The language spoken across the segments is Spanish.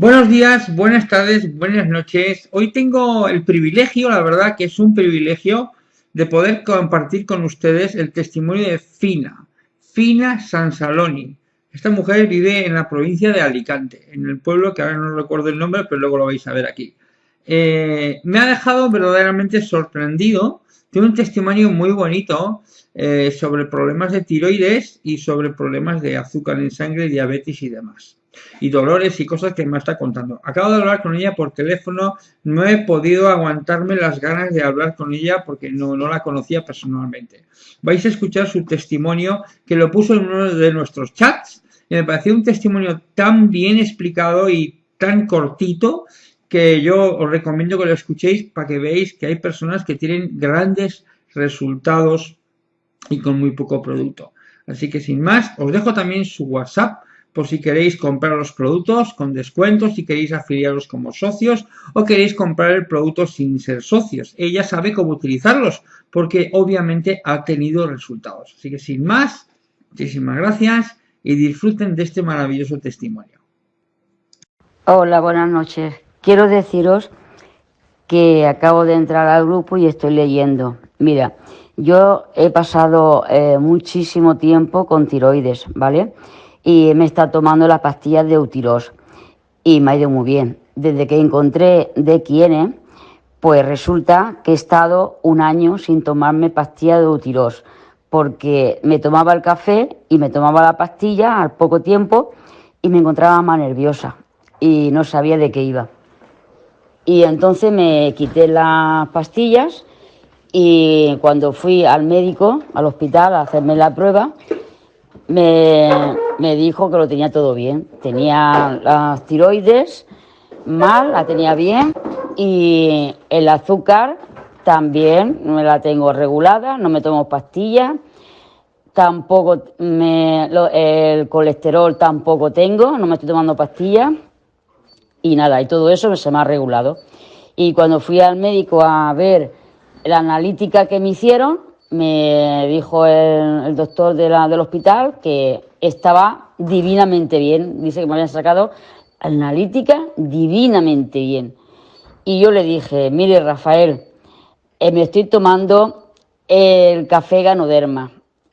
Buenos días, buenas tardes, buenas noches. Hoy tengo el privilegio, la verdad que es un privilegio, de poder compartir con ustedes el testimonio de Fina, Fina Sansaloni. Esta mujer vive en la provincia de Alicante, en el pueblo que ahora no recuerdo el nombre, pero luego lo vais a ver aquí. Eh, me ha dejado verdaderamente sorprendido. Tiene un testimonio muy bonito eh, sobre problemas de tiroides y sobre problemas de azúcar en sangre, diabetes y demás y dolores y cosas que me está contando. Acabo de hablar con ella por teléfono, no he podido aguantarme las ganas de hablar con ella porque no, no la conocía personalmente. Vais a escuchar su testimonio que lo puso en uno de nuestros chats y me pareció un testimonio tan bien explicado y tan cortito que yo os recomiendo que lo escuchéis para que veáis que hay personas que tienen grandes resultados y con muy poco producto. Así que sin más, os dejo también su WhatsApp por si queréis comprar los productos con descuentos, si queréis afiliaros como socios o queréis comprar el producto sin ser socios. Ella sabe cómo utilizarlos porque obviamente ha tenido resultados. Así que sin más, muchísimas gracias y disfruten de este maravilloso testimonio. Hola, buenas noches. Quiero deciros que acabo de entrar al grupo y estoy leyendo. Mira, yo he pasado eh, muchísimo tiempo con tiroides, ¿vale? Y me está tomando las pastillas de Utiros y me ha ido muy bien. Desde que encontré de quién, pues resulta que he estado un año sin tomarme pastillas de Utiros porque me tomaba el café y me tomaba la pastilla al poco tiempo y me encontraba más nerviosa y no sabía de qué iba. Y entonces me quité las pastillas y cuando fui al médico, al hospital, a hacerme la prueba, me, dijo que lo tenía todo bien. Tenía las tiroides mal, la tenía bien y el azúcar también me la tengo regulada, no me tomo pastillas, tampoco me, el colesterol tampoco tengo, no me estoy tomando pastillas y nada, y todo eso se me ha regulado. Y cuando fui al médico a ver la analítica que me hicieron, me dijo el, doctor de la, del hospital que estaba divinamente bien. Dice que me habían sacado analítica divinamente bien. Y yo le dije, mire Rafael, eh, me estoy tomando el café ganoderma.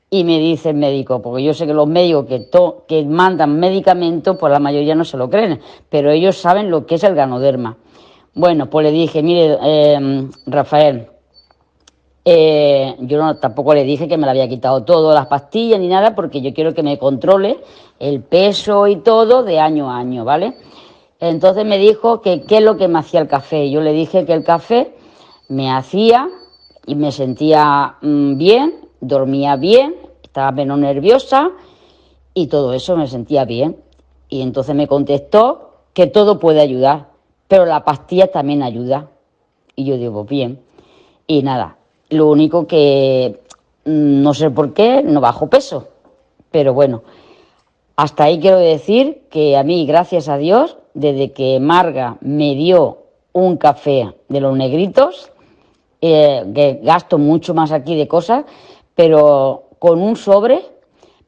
Y me dice el médico, porque yo sé que los médicos que, que mandan medicamentos, pues la mayoría no se lo creen, pero ellos saben lo que es el ganoderma. Bueno, pues le dije, mire, eh, Rafael, eh, yo no, tampoco le dije que me la había quitado todo, las pastillas ni nada, porque yo quiero que me controle el peso y todo de año a año, ¿vale? Entonces me dijo que qué es lo que me hacía el café. Yo le dije que el café me hacía y me sentía mm, bien, dormía bien, estaba menos nerviosa y todo eso me sentía bien. Y entonces me contestó que todo puede ayudar, pero la pastilla también ayuda. Y yo digo, bien. Y nada, lo único que mm, no sé por qué no bajo peso. Pero bueno, hasta ahí quiero decir que a mí, gracias a Dios, desde que Marga me dio un café de los negritos, eh, que gasto mucho más aquí de cosas, pero con un sobre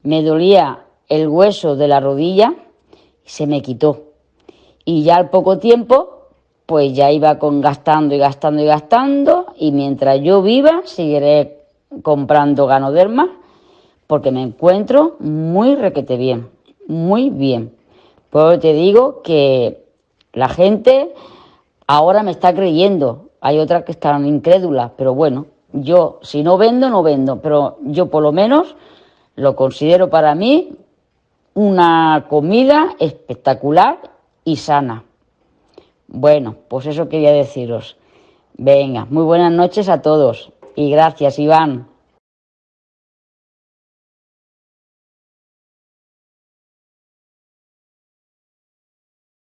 me dolía el hueso de la rodilla y se me quitó. Y ya al poco tiempo pues ya iba con gastando y gastando y gastando y mientras yo viva seguiré comprando ganoderma porque me encuentro muy requete bien, muy bien. Pues te digo que la gente ahora me está creyendo, hay otras que están incrédulas, pero bueno, yo si no vendo, no vendo, pero yo por lo menos lo considero para mí una comida espectacular y sana. Bueno, pues eso quería deciros. Venga, muy buenas noches a todos y gracias, Iván.